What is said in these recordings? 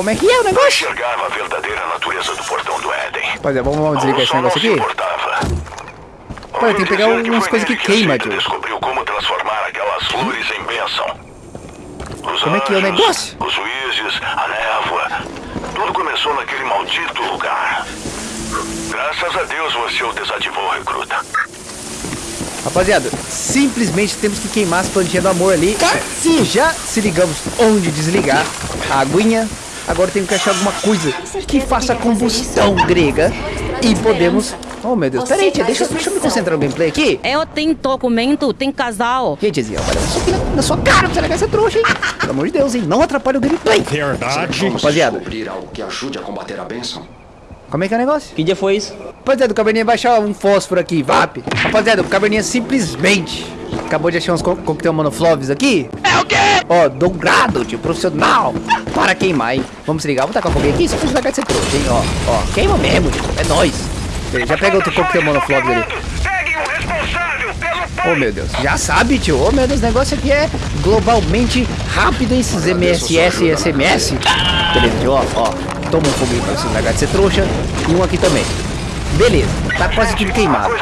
como é que é o negócio. Enxergava a verdadeira natureza do portão do Éden. Rapaziada, vamos, vamos desligar esse negócio aqui. Olha, tem que pegar umas coisas que queima, tio. descobriu como transformar aquelas flores em bênção. Os Como é que é o negócio? Os juízes, a névoa. Tudo começou naquele maldito lugar. Graças a Deus você o desativou, recruta. Rapaziada, simplesmente temos que queimar as plantinhas do amor ali. Se já se ligamos onde desligar a aguinha, agora temos que achar alguma coisa que faça combustão grega e podemos... Oh, meu Deus, peraí, tia, deixa, deixa eu me concentrar no gameplay aqui. Eu tenho documento, tem casal. E aí, tiazinha, soquinho na, na sua cara pra você largar essa trouxa, hein? Pelo amor de Deus, hein? Não atrapalhe o gameplay. Verdade. Rapaziada, Descobrir algo que ajude a combater a bênção. como é que é o negócio? Que dia foi isso? Rapaziada, o Caverninha vai achar um fósforo aqui, VAP. Rapaziada, o Caverninha simplesmente acabou de achar uns co coquetel monofloves aqui. É o quê? Ó, dourado, tio, profissional. Para queimar, hein? Vamos se ligar, vou tacar foguinho aqui, só pra jogar de ser trouxa, hein? Ó, ó, queima mesmo, tio, é nóis. Beleza, Já pega outro coquetel monofloves ali. Peguem o responsável pelo Oh, meu Deus, já sabe, tio. Oh, meu Deus, o negócio aqui é globalmente rápido em esses MSS e SMS. Beleza, tio, ó, ó. Toma um foguinho pra você largar de ser trouxa. E um aqui também. Beleza, tá quase tudo queimado.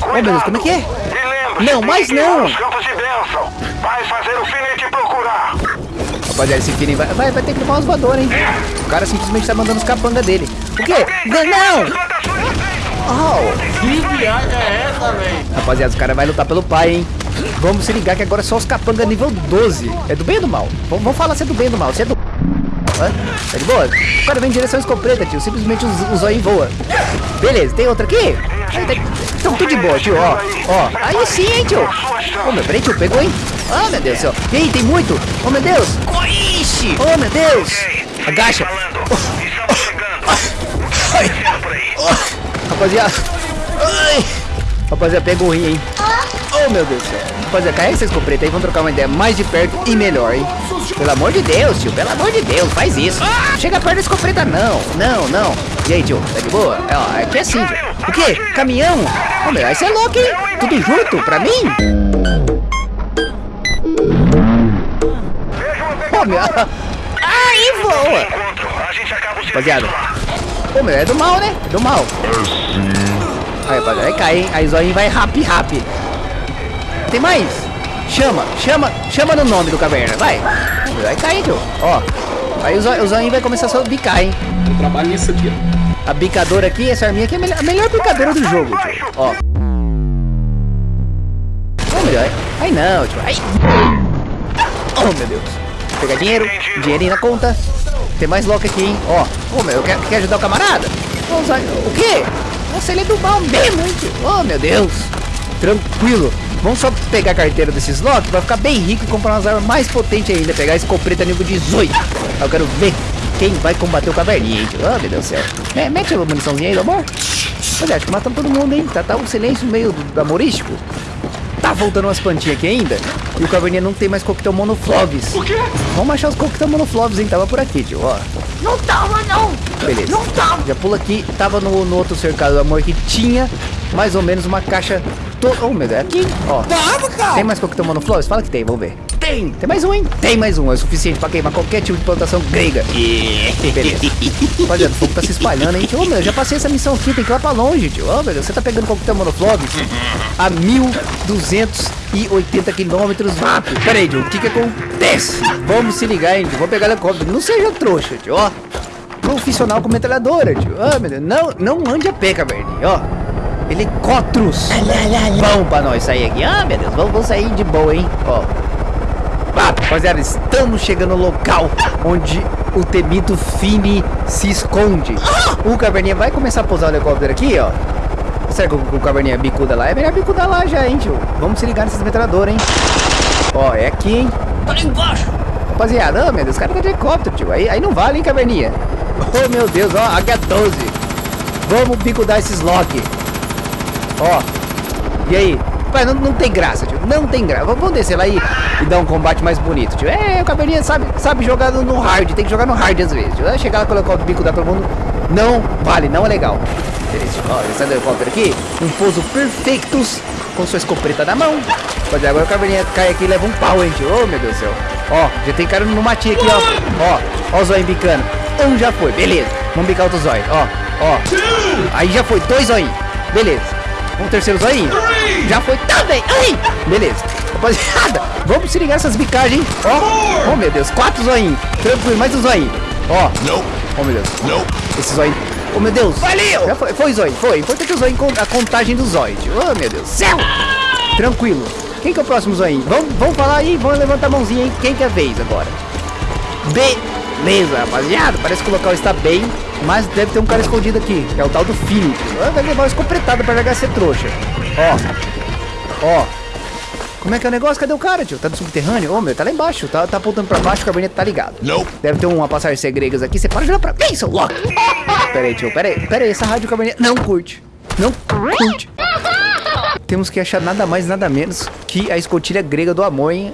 Oh, meu Deus, como é que é? Não, mas não. Os campos de bênção. Vai fazer o te procurar. Rapaziada, esse Fini vai, vai, vai ter que levar umas voadoras, hein? O cara simplesmente tá mandando os capangas dele. O quê? Não! não. Oh! Que viagem é essa, velho? Rapaziada, os caras vão lutar pelo pai, hein? Vamos se ligar que agora é só os capangas nível 12. É do bem ou do mal? Vamos, vamos falar se é do bem ou do mal. Se é do... Hã? Tá de boa? O cara vem em direção à escopeta, tio. Simplesmente o, o zóio voa. Beleza, tem outra aqui? Então tudo de boa, tio. Ó, ó. Aí sim, hein, tio. Ô, meu, peraí, tio. Pegou, hein? Ah, meu Deus do céu. E aí, tem muito? Oh, meu Deus. Ixi. Oh, meu Deus. Agacha. Ai. Rapaziada. Ai. Rapaziada, pegou o rim, hein? Oh, meu Deus do céu. Rapaziada, escopeta aí. Vamos trocar uma ideia mais de perto e melhor, hein? Pelo amor de Deus, tio. Pelo amor de Deus, faz isso. Chega perto da escopeta, não. Não, não. E aí, tio? Tá de boa? É, ó, aqui é assim, tio. O quê? Caminhão? Ô, meu, você é louco, hein? Tudo junto? Pra mim? Ô, meu. Aí voa. O Rapaziada. Ô, meu, é do mal, né? É do mal. Aí, rapaziada, aí cai, hein? Aí Zóio vai rap, rap. Tem mais? Chama, chama, chama no nome do caverna, vai. Vai cair, tio. Ó. Aí o Zóio, o Zóio vai começar a só bicar, hein? Eu trabalho nisso aqui, ó. A bicadora aqui, essa arminha aqui é a melhor, a melhor bicadora do jogo, tio. Ó. Meu Deus. Aí não, tio. Aí. Oh, meu Deus. Vou pegar dinheiro, dinheirinho na conta. Tem mais lock aqui, hein? Ó. Ô, meu, quer, quer ajudar o camarada? Ô, Zóio, o quê? Nossa, ele é do mal mesmo, hein, tio? Oh, meu Deus. Tranquilo. Vamos só pegar a carteira desses lock pra ficar bem rico e comprar umas armas mais potentes ainda. Pegar a escopeta nível 18. Eu quero ver quem vai combater o caverninha, hein. Oh, meu Deus do céu. Me- Mete a muniçãozinha aí, amor. Olha, acho que matamos todo mundo, hein? Tá, tá um silêncio meio do- amorístico. Tá voltando umas plantinhas aqui ainda. E o caverninha não tem mais coquetel monofloves. O quê? Vamos achar os coquetel monofloves, hein? Tava por aqui, tio, ó. Não tava, não. Beleza. Não tava. Já pula aqui. Tava no, no outro cercado do amor que tinha mais ou menos uma caixa. To... Oh, meu Deus, é aqui. Ó. Tem mais coquetel monofloves? Fala que tem, vamos ver. Tem. Tem mais um, hein? Tem mais um. É o suficiente pra queimar qualquer tipo de plantação grega. Beleza. Rapaziada, o fogo tá se espalhando, hein? Ô, meu, já passei essa missão aqui. Tem que ir lá pra longe, tio. Ô, meu Deus, você tá pegando coquetel monofloves a 1280 quilômetros. Pera aí, tio. O que que acontece? Vamos se ligar, hein, tio. Vamos pegar helicóptero. Não seja trouxa, tio. Ó. Profissional com metralhadora, tio. Ah, meu Deus. Não, não ande a pé, caverninha, ó. Helicópteros. Bom pra nós sair aqui. Ah, meu Deus. Vamos, vamos sair de boa, hein? Ó. Ah, rapaziada, estamos chegando no local onde o temido Fini se esconde. O caverninha vai começar a pousar o helicóptero aqui, ó. Será que o, o caverninha bicuda lá? É melhor bicuda lá já, hein, tio? Vamos se ligar nessas metralhadoras, hein? Ó, é aqui, hein? Tá ali embaixo. Rapaziada, oh, meu Deus, os caras tá de helicóptero, tio. Aí, aí não vale, hein, caverninha? Oh, meu Deus, ó, H12. Vamos bicudar esses lock. Ó. E aí? Pai, não, não tem graça, tio. Não tem graça. Vamos descer lá e, e dar um combate mais bonito, tio. É, o caverninha sabe, sabe jogar no, hard. Tem que jogar no hard às vezes. Tio. É, Chegar lá, colocar o bico da todo mundo. Não vale, não é legal. ele sai do helicóptero aqui. Um pouso perfeitos com sua escopeta na mão. Mas agora o caverninha cai aqui e leva um pau, hein, tio. Oh, meu Deus do céu. Ó, já tem cara no matinho aqui, ó. Ó, ó o zóio bicando. Um já foi, beleza. Vamos bicar outro zóio, ó, ó. Aí já foi, dois zóio. Beleza. Um terceiro zóio. Já foi também. Aí, beleza. Rapaziada, vamos se ligar essas bicagens, hein? Ó, oh meu Deus, quatro zoinhos. Tranquilo, mais um zoinho. Ó, oh meu Deus. Esse zóio. Oh meu Deus. Valeu. Já foi, foi zóio, foi. Importante o zóio, a contagem do tio. Oh meu Deus. Céu. Tranquilo. Quem que é o próximo zoinho? Vamos, vamos falar aí, vamos levantar a mãozinha, hein? Quem que é a vez agora? Beleza, rapaziada. Parece que o local está bem, mas deve ter um cara escondido aqui, que é o tal do Philip. Ah, Vai levar uma escopetada pra jogar ser trouxa. Ó, ó. Como é que é o negócio? Cadê o cara, tio? Tá no subterrâneo? Ô, meu, tá lá embaixo. Tá, tá apontando pra baixo, o gabinete tá ligado. Deve ter uma passagem segregas aqui. Você para de olhar pra mim, seu louco. Pera aí, tio. Pera aí. Pera aí. Essa rádio gabinete não curte. Não curte. Temos que achar nada mais, nada menos que a escotilha grega do amor, hein?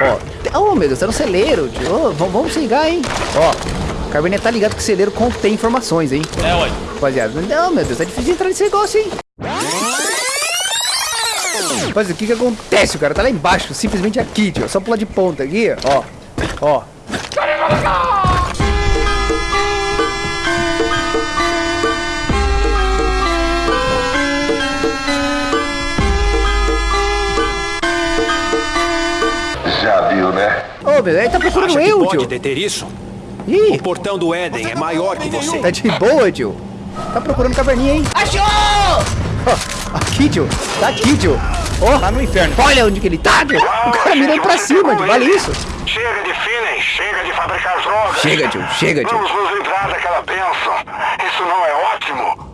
Ó. Oh, meu Deus. Tá no celeiro, tio. Ô, vamos, ligar, hein? Ó. O gabinete tá ligado que o celeiro contém informações, hein? É, ué. Rapaziada, não, meu Deus, tá difícil de entrar nesse negócio, hein? Rapaz, o que que acontece? O cara tá lá embaixo, simplesmente aqui, tio. Só pular de ponta aqui, ó. Ó. Viu, né? Ô, meu, ele tá procurando Acha que eu, pode tio. deter isso? Ih, O portão do Éden é maior que você. tá de boa, tio. Tá procurando caverninha, hein? Achou! aqui, tio. Tá aqui, tio. Ó, Tá no inferno. olha onde que ele tá, tio. O cara mirando pra cima, tio. Vale isso. Chega de feeling, chega de fabricar drogas. Chega, tio. Chega, tio. Vamos nos livrar daquela bênção. Isso não é ótimo?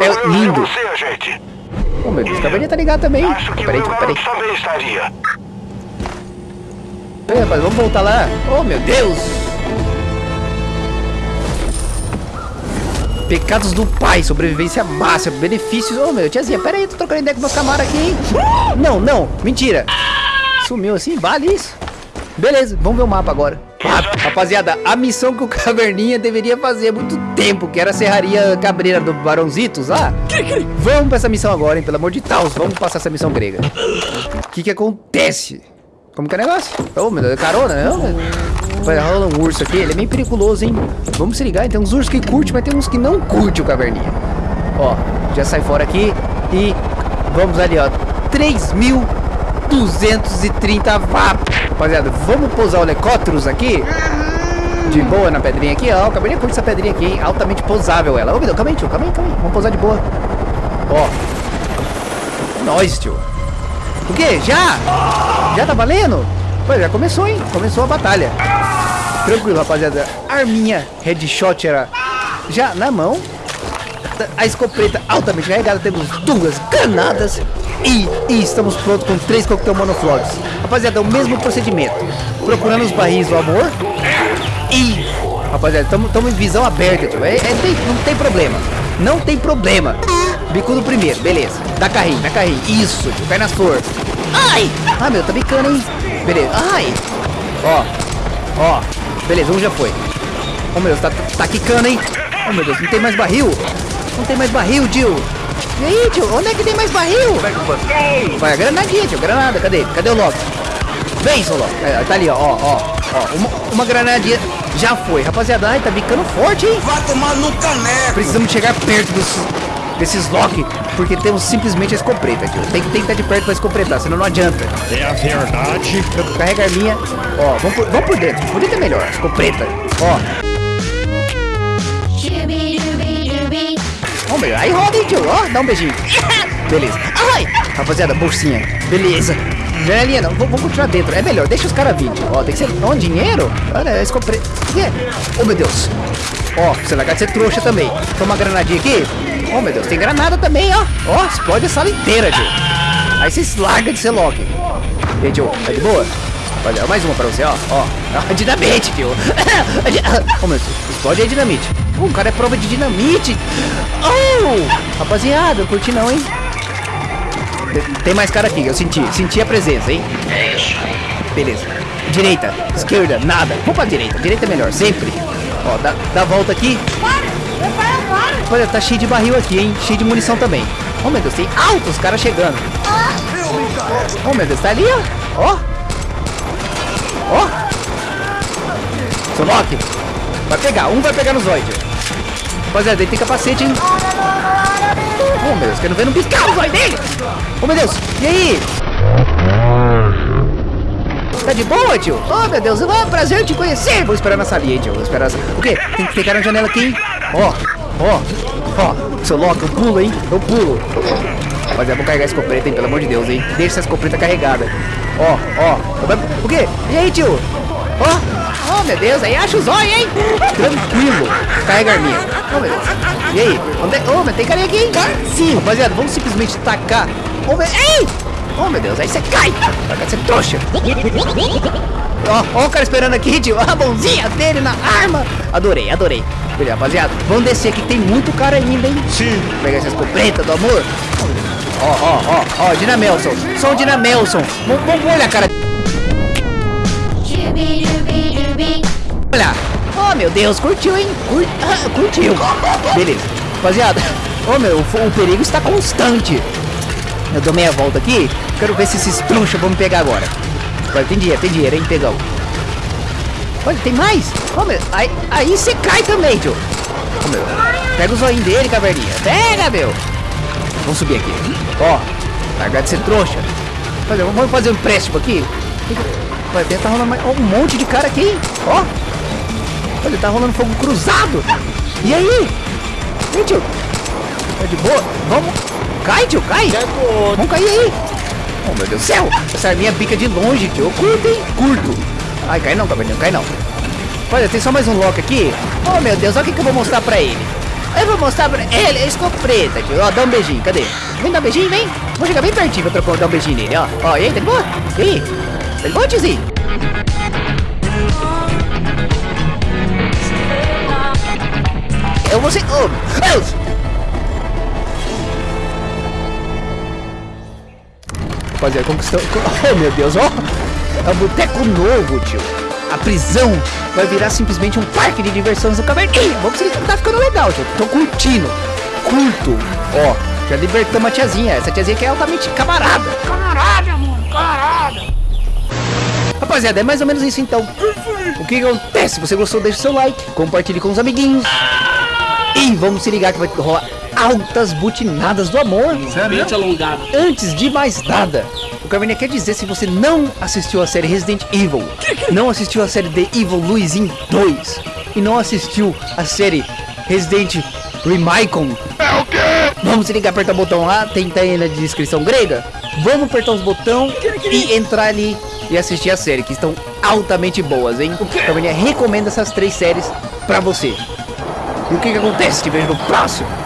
É Eu e lindo. você, gente. Ô, meu Deus, a caverninha tá ligada também. Acho que Peraí, o tio, peraí. também estaria. Peraí, rapaz, vamos voltar lá. Oh, meu Deus! Pecados do pai, sobrevivência máxima, benefícios. Ô, meu, tiazinha, pera aí, tô trocando ideia com meus camaradas aqui, hein? Não, não, mentira. Sumiu assim, vale isso. Beleza, vamos ver o mapa agora. Rapaziada, a missão que o Caverninha deveria fazer há muito tempo, que era a Serraria Cabreira do Barãozitos lá. Vamos pra essa missão agora, hein? Pelo amor de Deus, vamos passar essa missão grega. O que que acontece? Como que é o negócio? Ô, meu Deus, é carona, não? Vai rola um urso aqui, ele é meio periculoso, hein? Vamos se ligar, tem uns ursos que curte, mas tem uns que não curte o caverninha. Ó, já sai fora aqui e vamos ali, ó. 3.230 watts. Rapaziada, vamos pousar o helicópteros aqui. De boa na pedrinha aqui, ó. O caverninha curte essa pedrinha aqui, hein? Altamente pousável ela. Ô, meu Deus, calma aí, tio, calma aí, calma aí. Vamos pousar de boa. Ó. É nóis, tio. O quê? Já? Já tá valendo? Pois já começou, hein? Começou a batalha. Tranquilo, rapaziada. Arminha headshot era já na mão. A escopeta altamente carregada. Temos duas granadas. E, e estamos prontos com três coquetel monoflogs. Rapaziada, é o mesmo procedimento. Procurando os barris do amor. E, rapaziada, estamos em visão aberta, tio. É, é, tem- não tem problema. Não tem problema. Bicudo primeiro, beleza. Dá carrinho, dá carrinho. Isso, tio. Cai nas flores. Ai! Ah, meu, tá bicando, hein? Beleza. Ai! Ó. Ó. Beleza, um já foi. Oh, meu Deus, tá, tá quicando, hein? Oh, meu Deus, não tem mais barril. Não tem mais barril, tio. E aí, tio? Onde é que tem mais barril? Vai, a granadinha, tio. Granada, cadê? Cadê o Loki? Vem, seu Loki. É, tá ali, ó, ó, ó. ó uma, uma granadinha já foi. Rapaziada, ai, tá bicando forte, hein? Vai tomar no caneco. Precisamos chegar perto dos, desses Loki, porque temos simplesmente a escopeta, tio. Tem que tem que estar de perto pra escopetar, senão não adianta. É a verdade. Carrega a arminha. Ó, vamos por, vamos por dentro. Por dentro é melhor. Escopeta. Ó. Ó, meu, aí roda, hein, tio. Ó, dá um beijinho. Beleza. Ai! Rapaziada, bolsinha. Beleza. Janelinha, não. v- Vamos continuar dentro. É melhor, deixa os caras vir. Ó, tem que ser. Ó, dinheiro? Olha, é escopeta. Que? Oh, meu Deus. Ó, você largar de ser trouxa também. Toma uma granadinha aqui. Oh, meu Deus, tem granada também, ó. Ó, explode a sala inteira, tio. Aí vocês largam de ser Loki. E aí, tio, tá de boa? Olha, mais uma pra você, ó. Ó, a dinamite, tio. Ô, meu Deus, explode aí dinamite. Uh, o cara é prova de dinamite. Oh, rapaziada, eu curti não, hein? Tem- mais cara aqui, eu senti. Senti a presença, hein? Beleza. Direita, esquerda, nada. Vamos pra direita. Direita é melhor, sempre. Ó, dá, dá a volta aqui. Olha, tá cheio de barril aqui, hein? Cheio de munição também. Oh, meu Deus, tem altos caras chegando. Oh, meu Deus, tá ali, ó. Ó. Ó. Loki. Vai pegar, um vai pegar no Zoid. Rapaziada, ele tem capacete, hein? Oh, meu Deus, quero ver no piscar o Zoid dele. Oh, meu Deus, e aí? Tá de boa, tio? Oh, meu Deus, é um prazer te conhecer. Vou esperar na salinha, tio. Vou esperar. O quê? Tem que pegar na janela aqui, hein? Ó, ó, ó. Seu Loki, eu pulo, hein? Eu pulo. Rapaziada, vou carregar a escopeta, hein? Pelo amor de Deus, hein? Deixa essa escopeta carregada. Ó, ó. O quê? E aí, tio? Ó. Oh, meu Deus, aí acha o zóio, hein? Tranquilo. Carrega a arminha. Oh, meu Deus. E aí? Onde é? Oh, mas tem carinha aqui, hein? Sim, rapaziada, vamos simplesmente tacar. Oh, meu... Ei! Oh, meu Deus, aí você cai. Vai ser trouxa. Ó, ó o cara esperando aqui, tio. A mãozinha dele na arma. Adorei, adorei. Beleza, rapaziada. Vamos descer aqui, que tem muito cara ainda, hein? Sim. Vou pegar essa escopeta do amor. Ó, ó, ó, ó, Dina Melson. Sou o Dina Melson. Vamos, olhar, cara. Olha. Oh, meu Deus, curtiu, hein? Cur... Ah, curtiu. Beleza. Rapaziada. Oh, meu, o, o perigo está constante. Eu dou meia volta aqui. Quero ver se esses trouxas vão me pegar agora. Olha, tem dinheiro, tem dinheiro, hein, pegão. Olha, tem mais. Oh, meu, aí, aí você cai também, tio. Oh, meu. Pega o zoinho dele, caverninha. Pega, meu. Vamos subir aqui. Ó, largar de ser trouxa. Fazer, vamos fazer um empréstimo aqui. Vai ver, tá rolando mais, um monte de cara aqui? Ó. Olha, tá rolando fogo cruzado. E aí? Hein, tio? Tá de boa? Vamos. Cai, tio, cai. Vamos cair aí. Oh, meu Deus do céu. Essa arminha pica de longe, tio. Eu curto, hein? Curto. Ai, cai não, caverninha, cai não. Olha, tem só mais um lock aqui. Oh, meu Deus, olha o que, que eu vou mostrar pra ele. Eu vou mostrar pra ele a escopeta, tio. Ó, dá um beijinho, cadê? Vem dar um beijinho, vem. Vou chegar bem pertinho pra trocar, dar um beijinho nele, ó. Ó, e aí, tá de boa? E aí? Tá de boa, tiozinho? Eu vou ser... Oh, Deus! Rapaziada, conquistou... Oh, meu Deus, ó! É um boteco novo, tio. A prisão vai virar simplesmente um parque de diversões no caverninha. Vamos ver se tá ficando legal, tio. Tô curtindo. Curto. Ó, já libertamos a tiazinha. Essa tiazinha que é altamente camarada. Camarada, mano, camarada. Rapaziada, é mais ou menos isso então. O que acontece? Se você gostou, deixa o seu like, compartilhe com os amiguinhos. E vamos se ligar que vai rolar altas butinadas do amor. Mente alongado. Antes de mais nada, o Caverninha quer dizer se você não assistiu a série Resident Evil, não assistiu a série The Evil Luisin 2 e não assistiu a série Resident Remicon. Vamos se ligar, apertar o botão lá, tem tá aí na descrição grega. Vamos apertar os botões e entrar ali e assistir a série, que estão altamente boas, hein? O Caverninha recomenda essas três séries pra você. E o que que acontece? Te vejo no próximo.